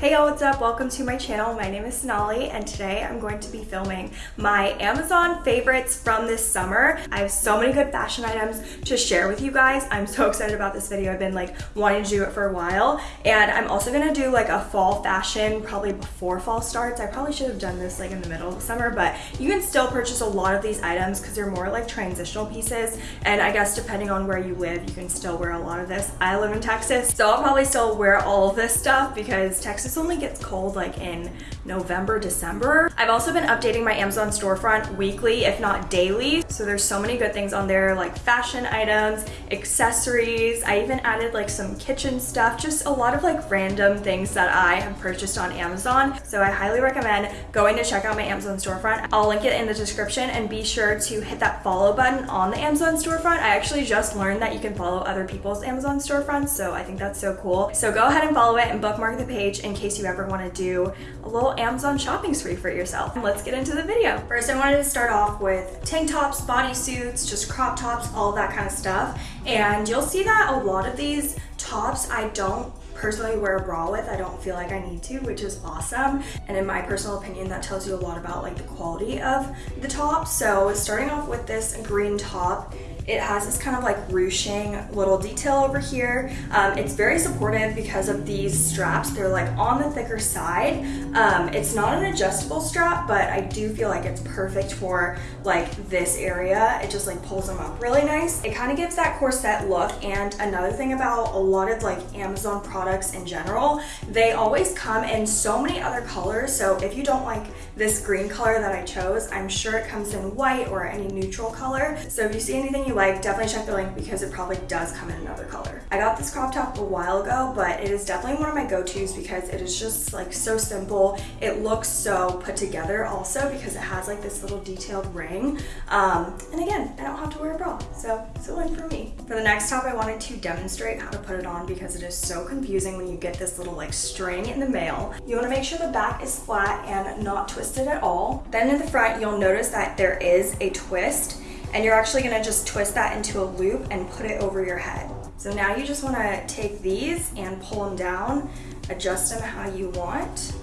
Hey y'all, what's up? Welcome to my channel. My name is Sonali and today I'm going to be filming my Amazon favorites from this summer. I have so many good fashion items to share with you guys. I'm so excited about this video. I've been like wanting to do it for a while and I'm also gonna do like a fall fashion probably before fall starts. I probably should have done this like in the middle of summer but you can still purchase a lot of these items because they're more like transitional pieces and I guess depending on where you live you can still wear a lot of this. I live in Texas so I'll probably still wear all of this stuff because Texas this only gets cold like in November, December. I've also been updating my Amazon storefront weekly, if not daily. So there's so many good things on there like fashion items, accessories. I even added like some kitchen stuff, just a lot of like random things that I have purchased on Amazon. So I highly recommend going to check out my Amazon storefront. I'll link it in the description and be sure to hit that follow button on the Amazon storefront. I actually just learned that you can follow other people's Amazon storefronts, so I think that's so cool. So go ahead and follow it and bookmark the page in case you ever want to do a little Amazon shopping spree for yourself. And let's get into the video. First, I wanted to start off with tank tops, bodysuits, just crop tops, all that kind of stuff. And you'll see that a lot of these tops I don't personally wear a bra with. I don't feel like I need to, which is awesome. And in my personal opinion, that tells you a lot about like the quality of the top. So starting off with this green top, it has this kind of like ruching little detail over here. Um, it's very supportive because of these straps. They're like on the thicker side. Um, it's not an adjustable strap, but I do feel like it's perfect for like this area. It just like pulls them up really nice. It kind of gives that corset look. And another thing about a lot of like Amazon products in general, they always come in so many other colors. So if you don't like this green color that I chose, I'm sure it comes in white or any neutral color. So if you see anything you like, definitely check the link because it probably does come in another color. I got this crop top a while ago, but it is definitely one of my go-tos because it is just like so simple. It looks so put together also because it has like this little detailed ring. Um, and again, I don't have to wear a bra, so it's a win for me. For the next top, I wanted to demonstrate how to put it on because it is so confusing when you get this little like string in the mail. You wanna make sure the back is flat and not twisted at all. Then in the front, you'll notice that there is a twist and you're actually gonna just twist that into a loop and put it over your head. So now you just wanna take these and pull them down, adjust them how you want.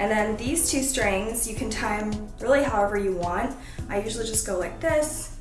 And then these two strings, you can time really however you want. I usually just go like this,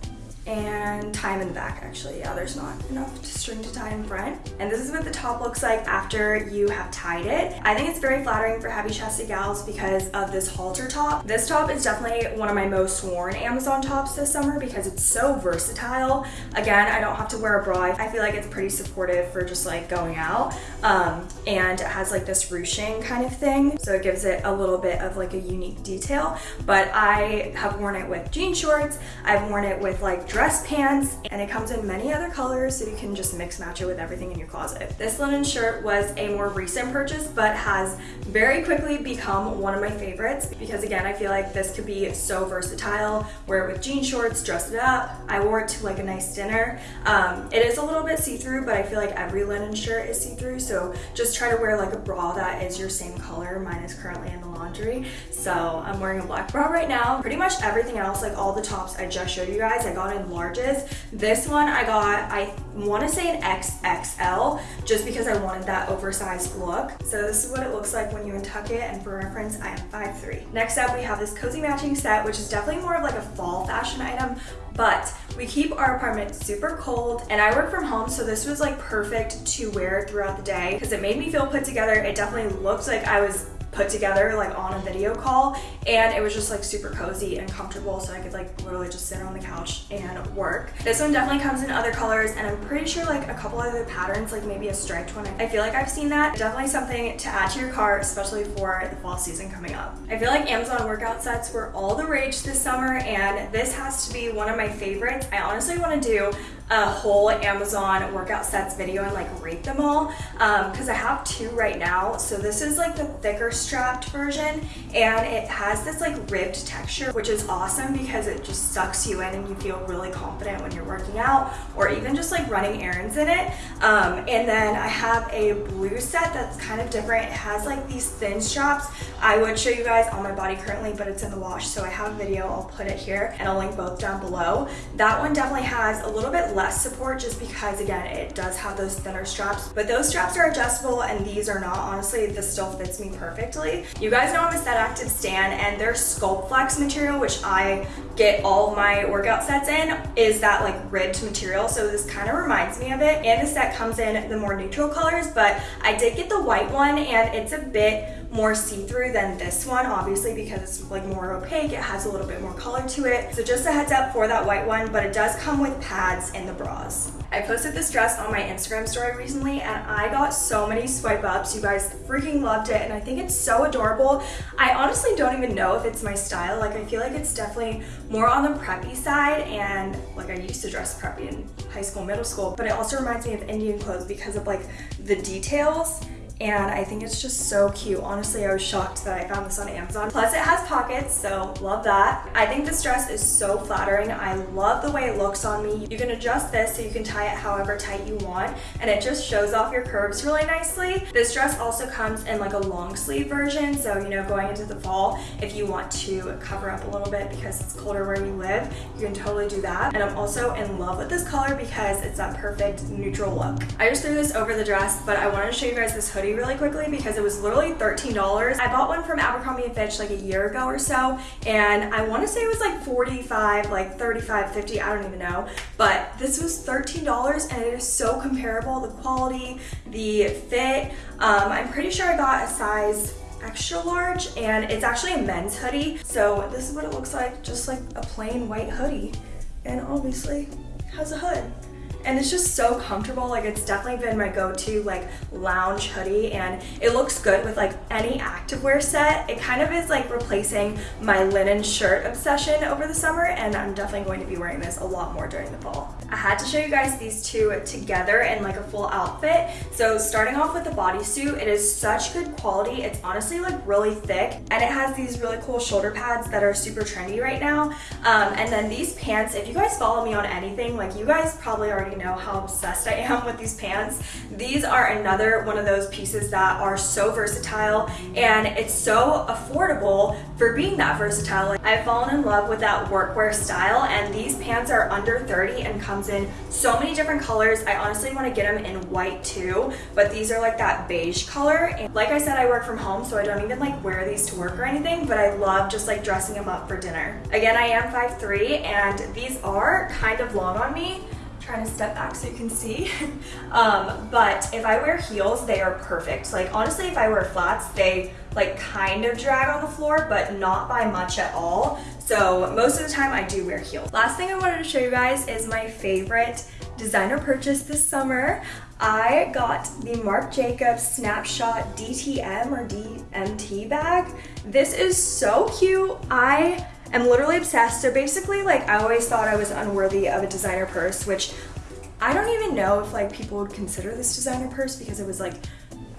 and time in the back actually. Yeah, there's not enough to string to tie in front. And this is what the top looks like after you have tied it. I think it's very flattering for heavy chested gals because of this halter top. This top is definitely one of my most worn Amazon tops this summer because it's so versatile. Again, I don't have to wear a bra. I feel like it's pretty supportive for just like going out. Um, and it has like this ruching kind of thing. So it gives it a little bit of like a unique detail. But I have worn it with jean shorts. I've worn it with like dress pants, and it comes in many other colors so you can just mix match it with everything in your closet. This linen shirt was a more recent purchase, but has very quickly become one of my favorites because again, I feel like this could be so versatile. Wear it with jean shorts, dress it up. I wore it to like a nice dinner. Um, it is a little bit see-through, but I feel like every linen shirt is see-through, so just try to wear like a bra that is your same color. Mine is currently in the laundry, so I'm wearing a black bra right now. Pretty much everything else, like all the tops I just showed you guys, I got in larges. This one I got, I want to say an XXL just because I wanted that oversized look. So this is what it looks like when you untuck it and for reference I am 5'3". Next up we have this cozy matching set which is definitely more of like a fall fashion item but we keep our apartment super cold and I work from home so this was like perfect to wear throughout the day because it made me feel put together. It definitely looked like I was put together like on a video call and it was just like super cozy and comfortable so I could like literally just sit on the couch and work. This one definitely comes in other colors and I'm pretty sure like a couple other patterns like maybe a striped one. I feel like I've seen that. Definitely something to add to your cart especially for the fall season coming up. I feel like Amazon workout sets were all the rage this summer and this has to be one of my favorites. I honestly want to do a whole Amazon workout sets video and like rate them all because um, I have two right now. So this is like the thicker strapped version and it has this like ribbed texture which is awesome because it just sucks you in and you feel really confident when you're working out or even just like running errands in it. Um, and then I have a blue set that's kind of different. It has like these thin straps. I would show you guys on my body currently but it's in the wash so I have a video. I'll put it here and I'll link both down below. That one definitely has a little bit bit less support just because again, it does have those thinner straps, but those straps are adjustable and these are not. Honestly, this still fits me perfectly. You guys know I'm a Set Active stan and their Sculpt Flex material, which I get all my workout sets in, is that like ribbed material. So this kind of reminds me of it. And the set comes in the more neutral colors, but I did get the white one and it's a bit more see-through than this one, obviously because it's like more opaque. It has a little bit more color to it. So just a heads up for that white one, but it does come with pads in the bras. I posted this dress on my Instagram story recently and I got so many swipe ups. You guys freaking loved it and I think it's so adorable. I honestly don't even know if it's my style. Like I feel like it's definitely more on the preppy side and like I used to dress preppy in high school, middle school, but it also reminds me of Indian clothes because of like the details and I think it's just so cute. Honestly, I was shocked that I found this on Amazon. Plus it has pockets, so love that. I think this dress is so flattering. I love the way it looks on me. You can adjust this so you can tie it however tight you want, and it just shows off your curves really nicely. This dress also comes in like a long sleeve version, so you know, going into the fall, if you want to cover up a little bit because it's colder where you live, you can totally do that. And I'm also in love with this color because it's that perfect neutral look. I just threw this over the dress, but I wanted to show you guys this hoodie really quickly because it was literally $13. I bought one from Abercrombie & Fitch like a year ago or so and I want to say it was like 45 like 35 50 I don't even know but this was $13 and it is so comparable the quality the fit. Um, I'm pretty sure I got a size extra large and it's actually a men's hoodie so this is what it looks like just like a plain white hoodie. And obviously has a hood and it's just so comfortable like it's definitely been my go-to like lounge hoodie and it looks good with like any activewear set. It kind of is like replacing my linen shirt obsession over the summer and I'm definitely going to be wearing this a lot more during the fall. I had to show you guys these two together in like a full outfit. So starting off with the bodysuit it is such good quality. It's honestly like really thick and it has these really cool shoulder pads that are super trendy right now. Um, and then these pants if you guys follow me on anything like you guys probably already already know how obsessed I am with these pants. These are another one of those pieces that are so versatile and it's so affordable for being that versatile. I've fallen in love with that workwear style and these pants are under 30 and comes in so many different colors. I honestly want to get them in white too, but these are like that beige color. And like I said, I work from home, so I don't even like wear these to work or anything, but I love just like dressing them up for dinner. Again, I am 5'3", and these are kind of long on me, trying to step back so you can see. um, but if I wear heels, they are perfect. Like honestly, if I wear flats, they like kind of drag on the floor, but not by much at all. So most of the time I do wear heels. Last thing I wanted to show you guys is my favorite designer purchase this summer. I got the Marc Jacobs Snapshot DTM or DMT bag. This is so cute. I am literally obsessed. So basically, like, I always thought I was unworthy of a designer purse, which I don't even know if like people would consider this designer purse because it was like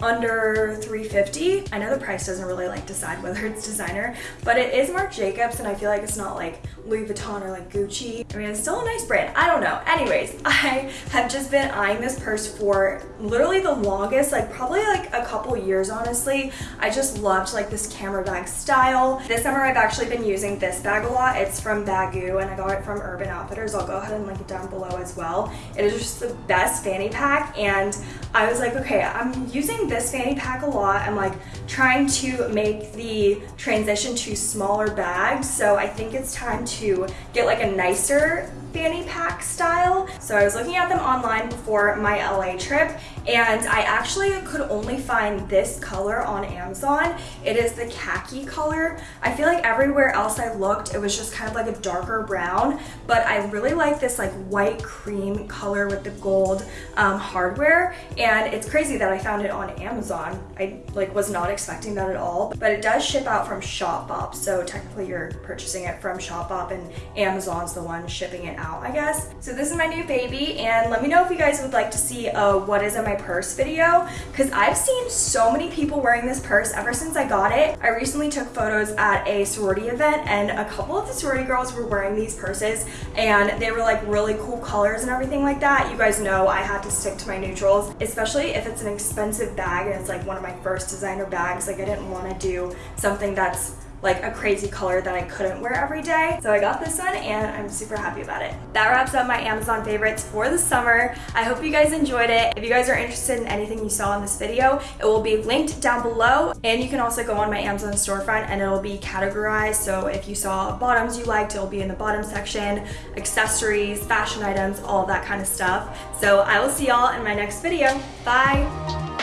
under 350 I know the price doesn't really like decide whether it's designer but it is Marc Jacobs and I feel like it's not like Louis Vuitton or like Gucci. I mean it's still a nice brand. I don't know. Anyways I have just been eyeing this purse for literally the longest like probably like a couple years honestly. I just loved like this camera bag style. This summer I've actually been using this bag a lot. It's from Baggu and I got it from Urban Outfitters. I'll go ahead and link it down below as well. It is just the best fanny pack and I was like okay I'm using this fanny pack a lot. I'm like trying to make the transition to smaller bags. So I think it's time to get like a nicer fanny pack style. So I was looking at them online before my LA trip and I actually could only find this color on Amazon. It is the khaki color. I feel like everywhere else I looked, it was just kind of like a darker brown, but I really like this like white cream color with the gold um, hardware. It's crazy that I found it on Amazon. I like was not expecting that at all, but it does ship out from Shopbop. So technically you're purchasing it from Shopbop and Amazon's the one shipping it out, I guess. So this is my new baby and let me know if you guys would like to see a what is in my purse video because I've seen so many people wearing this purse ever since I got it. I recently took photos at a sorority event and a couple of the sorority girls were wearing these purses and they were like really cool colors and everything like that. You guys know I had to stick to my neutrals, especially if it's an expensive bag and it's like one of my first designer bags. Like I didn't want to do something that's like a crazy color that I couldn't wear every day. So I got this one and I'm super happy about it. That wraps up my Amazon favorites for the summer. I hope you guys enjoyed it. If you guys are interested in anything you saw in this video, it will be linked down below and you can also go on my Amazon storefront and it'll be categorized. So if you saw bottoms you liked, it'll be in the bottom section, accessories, fashion items, all that kind of stuff. So I will see y'all in my next video. Bye!